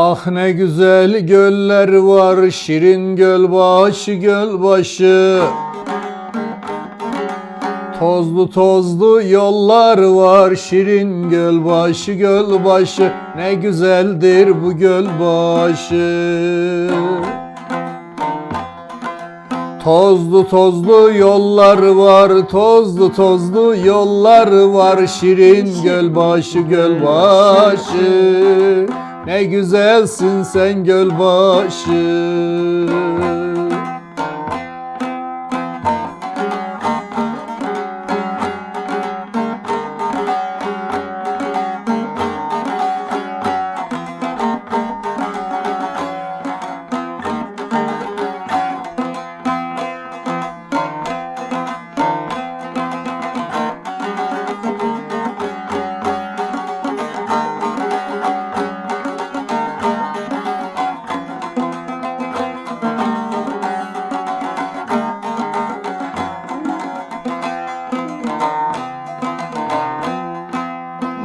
Bak ne güzel göller var şirin göl başı göl başı Tozlu tozlu yollar var şirin göl başı göl başı Ne güzeldir bu göl başı Tozlu tozlu yollar var, tozlu tozlu yollar var Şirin gölbaşı gölbaşı Ne güzelsin sen gölbaşı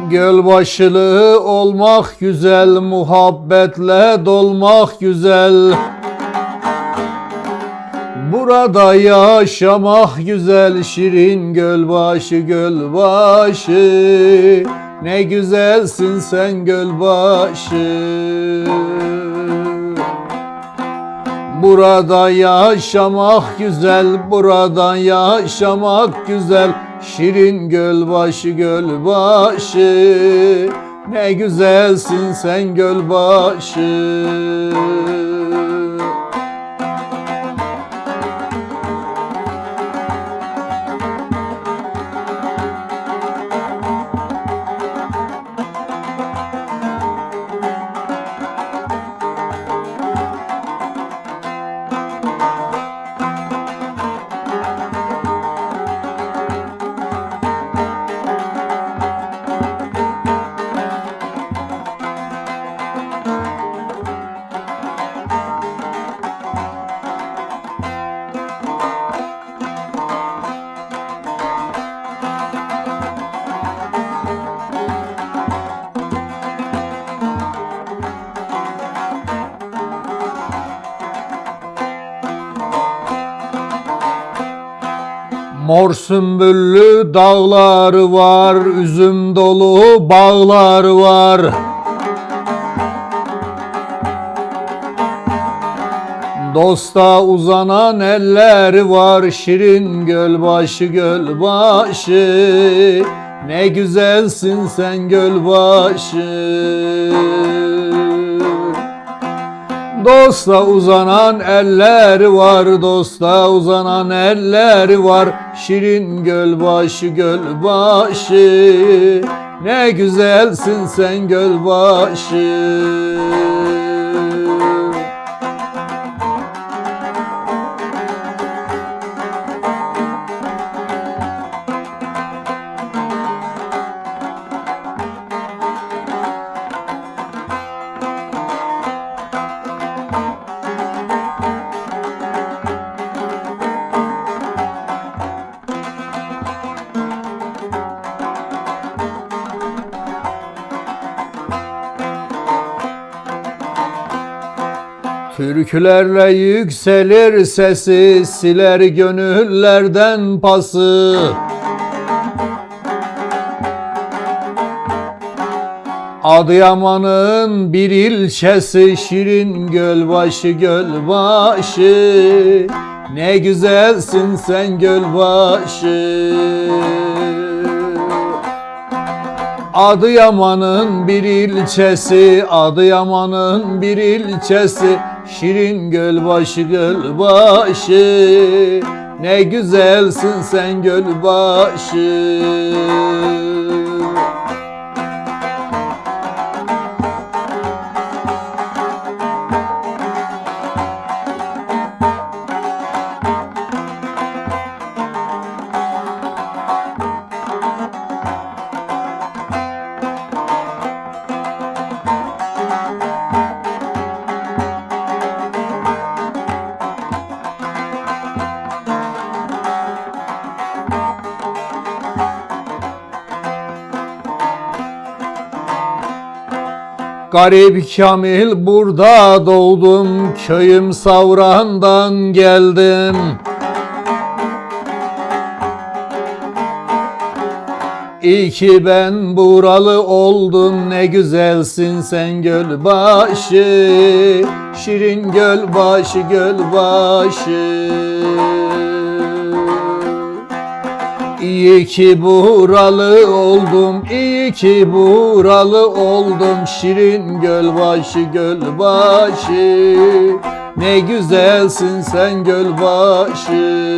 Gölbaşılı olmak güzel, muhabbetle dolmak güzel. Burada yaşamak güzel, şirin gölbaşı gölbaşı. Ne güzelsin sen gölbaşı. Burada yaşamak güzel, burada yaşamak güzel. Şirin gölbaşı gölbaşı Ne güzelsin sen gölbaşı Mor sümbüllü dağları var, üzüm dolu bağlar var. Dosta uzanan elleri var, şirin gölbaşı gölbaşı. Ne güzelsin sen gölbaşı. Dosta uzanan elleri var, dosta uzanan elleri var. Şirin gölbaşı gölbaşı, ne güzelsin sen gölbaşı. Türkülerle yükselir sesi, siler gönüllerden pası. Adıyaman'ın bir ilçesi Şirin Gölbaşı Gölbaşı. Ne güzelsin sen Gölbaşı. Adıyaman'ın bir ilçesi, Adıyaman'ın bir ilçesi, Şirin Gölbaşı Gölbaşı, ne güzelsin sen Gölbaşı. Garip Kamil burada doğdum Köyüm Savran'dan geldim. İyi ki ben buralı oldum ne güzelsin sen gölbaşı. Şirin gölbaşı gölbaşı İyi ki buralı oldum, iyi ki buralı oldum. Şirin gölbaşı gölbaşı Ne güzelsin sen gölbaşı